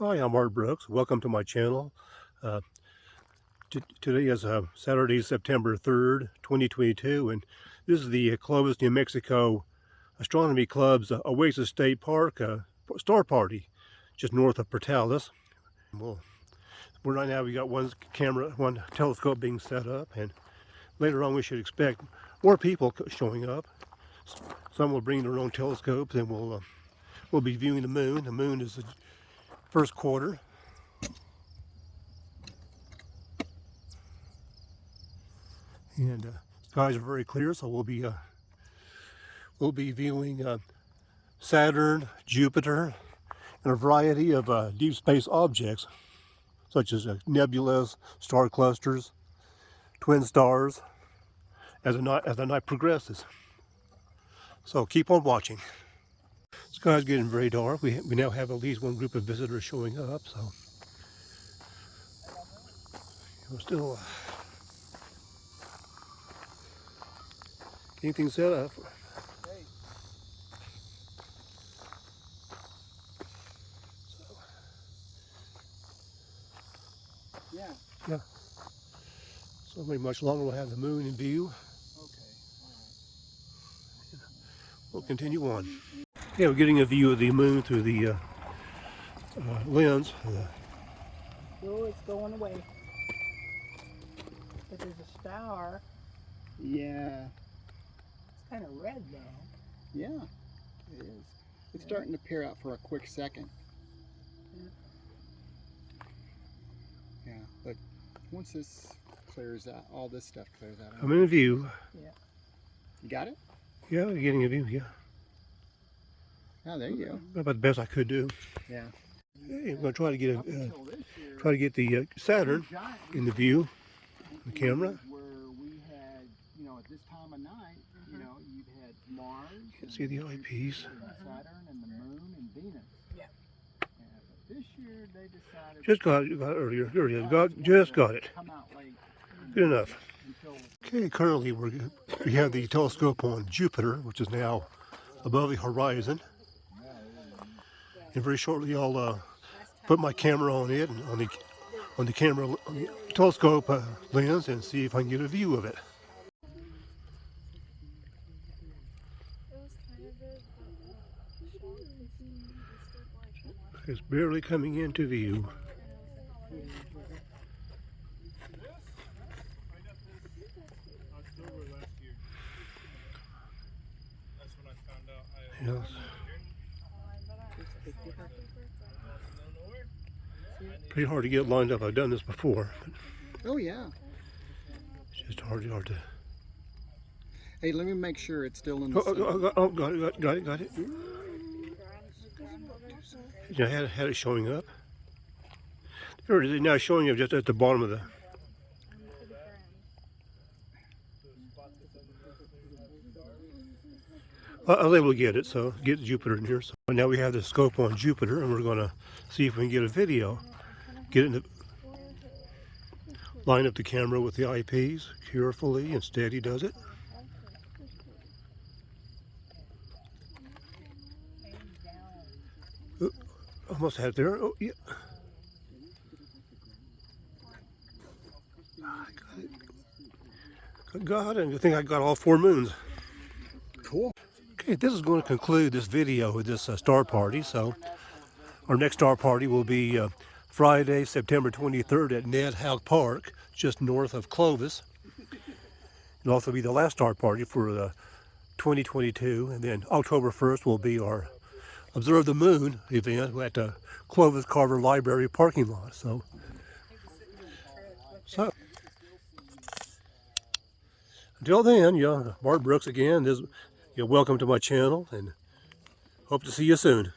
Hi, I'm Art Brooks. Welcome to my channel. Uh, today is uh, Saturday, September 3rd, 2022, and this is the Clovis, New Mexico Astronomy Club's uh, Oasis State Park uh, Star Party, just north of Portales. Well, we're right now we got one camera, one telescope being set up, and later on we should expect more people showing up. Some will bring their own telescopes, and we'll uh, we'll be viewing the moon. The moon is first quarter. And uh, skies are very clear, so we'll be uh, we'll be viewing uh, Saturn, Jupiter, and a variety of uh, deep space objects, such as uh, nebulas, star clusters, twin stars, as the night as the night progresses. So keep on watching. Sky's getting very dark. We, we now have at least one group of visitors showing up, so we're still uh, getting things set up. Yeah. Yeah. So maybe much longer we'll have the moon in view. Okay. Right. We'll continue on. Yeah, we're getting a view of the moon through the uh, uh, lens. Oh, it's going away. But there's a star. Yeah. It's kind of red though. Yeah, it is. It's starting to peer out for a quick second. Yeah. Yeah, but once this clears out, all this stuff clears out. I'm in a view. Yeah. You got it? Yeah, we're getting a view, yeah. Oh, there you go. About the best I could do. Yeah. Hey, I'm going to try to get a, uh, try to get the uh, Saturn in the view, the camera. Where we had, you know, at this time of night, you know, you'd had Mars. Can't see the eyepiece. Saturn and the Moon and Venus. Yeah. And this year they decided. Just got it, got it earlier. There it is. Got, just got it. Come out late. Good enough. Okay, currently we're, we have the telescope on Jupiter, which is now above the horizon. And very shortly I'll uh, put my camera on it and on the on the camera on the telescope uh, lens and see if I can get a view of it. It's barely coming into view. Yes. Pretty hard to get lined up. I've done this before. Oh yeah. It's just hard, hard to. Hey, let me make sure it's still in the. Oh, oh, oh, oh, got it, got, got it, got it. You know, had, had it showing up. There it is now showing up just at the bottom of the. I was able to get it, so get Jupiter in here. So now we have the scope on Jupiter, and we're going to see if we can get a video. Get it in the, line up the camera with the eyepiece carefully and steady does it. Almost had it there. Oh, yeah. Ah, it. Got it. I think I got all four moons. Cool. Okay, this is going to conclude this video with this uh, star party. So our next star party will be uh, Friday, September 23rd at Ned Houk Park, just north of Clovis. It'll also be the last star party for the 2022. And then October 1st will be our Observe the Moon event at the Clovis Carver Library parking lot. So until then, yeah, Bart Brooks again. You're welcome to my channel and hope to see you soon.